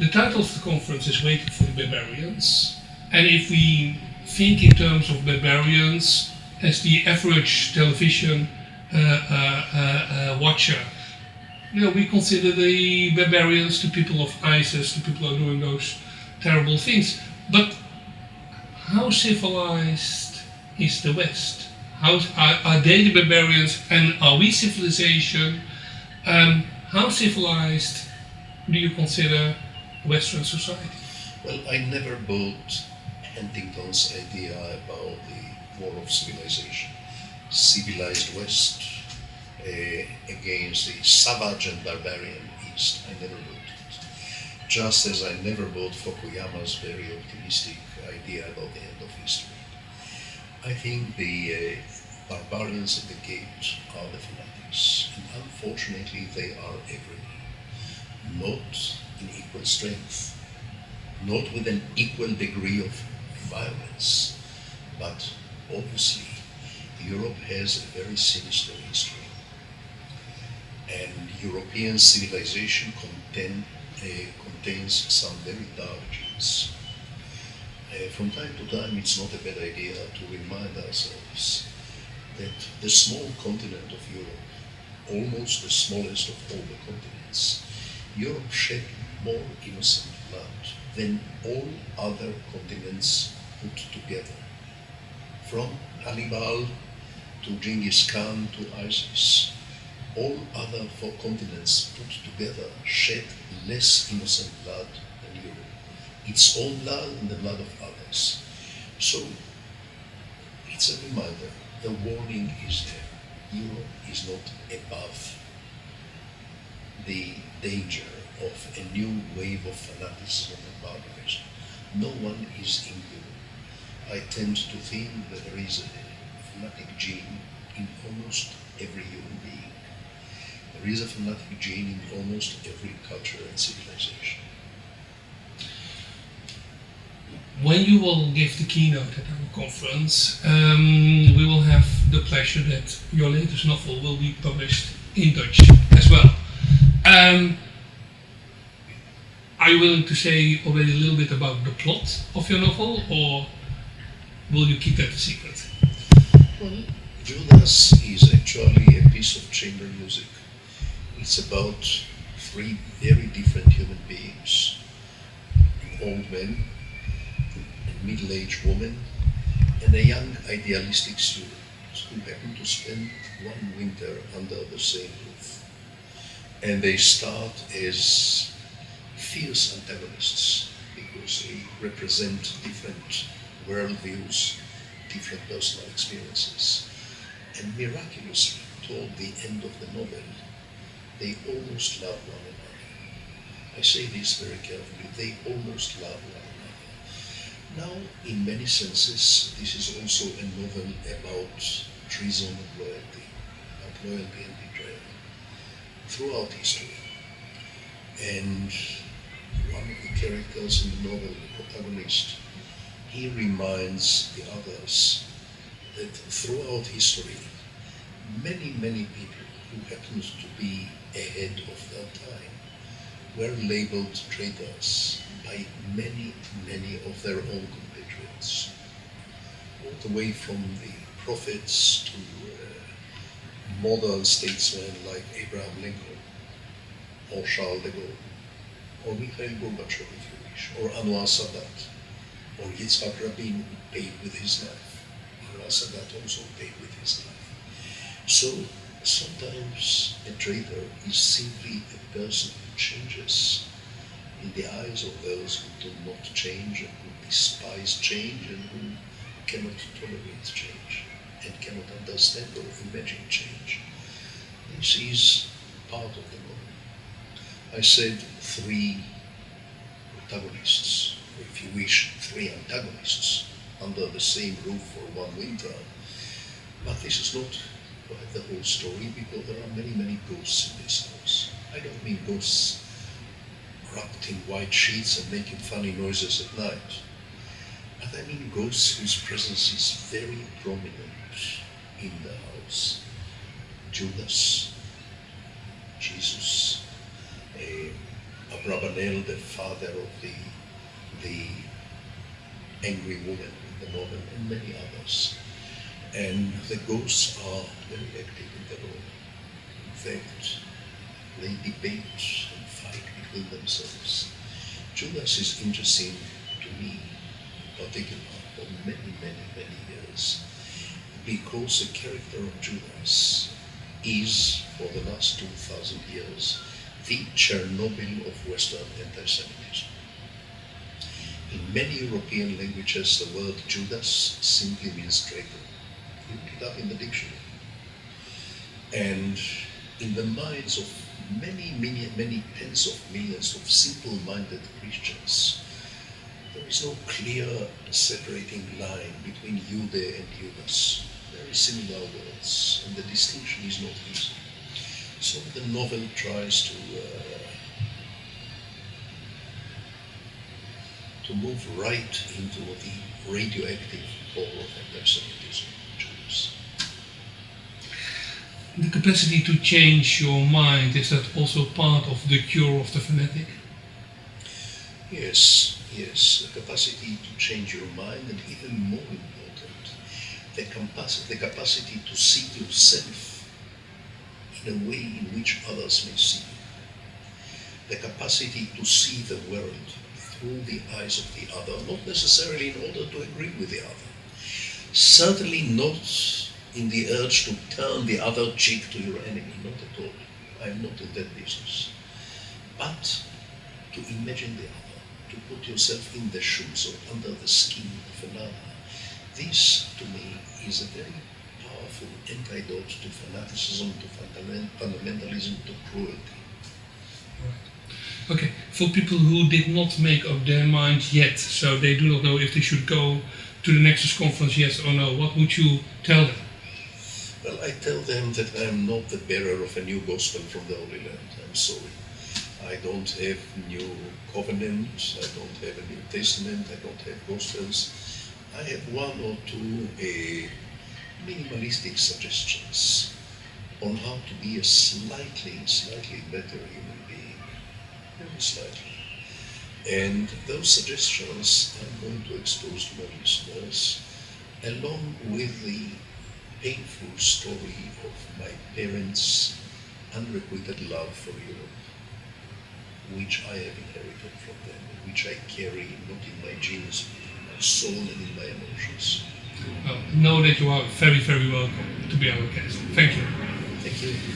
the title of the conference is Waiting for the Barbarians. And if we think in terms of barbarians as the average television uh, uh, uh, watcher, you know, we consider the barbarians the people of ISIS, the people who are doing those terrible things. But how civilized is the West? How are, are they the barbarians and are we civilization? Um, how civilized do you consider Western society? Well, I never bought Huntington's idea about the war of civilization. Civilized West uh, against the savage and barbarian East. I never bought it. Just as I never bought Fukuyama's very optimistic idea about the end of history. I think the uh, barbarians at the gate are the fanatics, and unfortunately they are everywhere. Not equal strength, not with an equal degree of violence, but obviously Europe has a very sinister history. And European civilization contain, uh, contains some very dark genes. Uh, from time to time, it's not a bad idea to remind ourselves that the small continent of Europe, almost the smallest of all the continents, Europe shed more innocent blood than all other continents put together. From Hannibal to Genghis Khan to ISIS, all other four continents put together shed less innocent blood than Europe. Its own blood and the blood of others. So it's a reminder, the warning is there. Europe is not above the danger of a new wave of fanaticism and barbarism. No one is immune. I tend to think that there is a fanatic gene in almost every human being. There is a fanatic gene in almost every culture and civilization. When you will give the keynote at our conference, um, we will have the pleasure that your latest novel will be published in Dutch as well. Um, are you willing to say already a little bit about the plot of your novel, or will you keep that a secret? Well, Judas is actually a piece of chamber music. It's about three very different human beings an old man, a middle aged woman, and a young idealistic student who happen to spend one winter under the same roof. And they start as fierce antagonists because they represent different worldviews, different personal experiences. And miraculously, toward the end of the novel, they almost love one another. I say this very carefully, they almost love one another. Now, in many senses, this is also a novel about treason and loyalty, about loyalty and betrayal, throughout history. And one of the characters in the novel, the protagonist, he reminds the others that throughout history, many, many people who happened to be ahead of their time were labeled traitors by many, many of their own compatriots. All the way from the prophets to uh, modern statesmen like Abraham Lincoln or Charles de Gaulle or Mikhail Gorbachev, if you wish, or Anwar Sadat, or Yitzhak Rabin, paid with his life. Anwar Sadat also paid with his life. So sometimes a traitor is simply a person who changes in the eyes of those who do not change and who despise change and who cannot tolerate change and cannot understand or imagine change. This is part of the I said three protagonists, if you wish, three antagonists under the same roof for one winter. But this is not quite the whole story because there are many, many ghosts in this house. I don't mean ghosts wrapped in white sheets and making funny noises at night. But I mean ghosts whose presence is very prominent in the house. Judas, Jesus, Abravanel, the father of the the angry woman the novel, and many others. And the ghosts are very active in the role. In fact, they debate and fight between themselves. Judas is interesting to me, in particular, for many, many, many years, because the character of Judas is, for the last 2,000 years, the Chernobyl of Western anti-Semitism. In many European languages, the word Judas simply means traitor. You look it up in the dictionary. And in the minds of many, many, many tens of millions of simple-minded Christians, there is no clear separating line between Jude and Judas. Very similar words, and the distinction is not easy. So the novel tries to uh, to move right into the radioactive core of anti-Semitism, Jews. The capacity to change your mind, is that also part of the cure of the fanatic? Yes, yes, the capacity to change your mind, and even more important, the, capacity, the capacity to see yourself a way in which others may see. The capacity to see the world through the eyes of the other, not necessarily in order to agree with the other. Certainly not in the urge to turn the other cheek to your enemy, not at all. I'm not in that business. But to imagine the other, to put yourself in the shoes or under the skin of another. This, to me, is a very antidote to fanaticism, to fundamentalism, to cruelty. Okay, for people who did not make up their mind yet, so they do not know if they should go to the Nexus conference, yes or no, what would you tell them? Well, I tell them that I am not the bearer of a new gospel from the Holy Land. I'm sorry. I don't have new covenants, I don't have a New Testament, I don't have gospels. I have one or two uh, minimalistic suggestions on how to be a slightly, slightly better human being very slightly. And those suggestions I'm going to expose to my listeners, along with the painful story of my parents' unrequited love for Europe, which I have inherited from them, which I carry not in my genes, my soul and in my emotions. Well, know that you are very, very welcome to be our guest. Thank you. Thank you.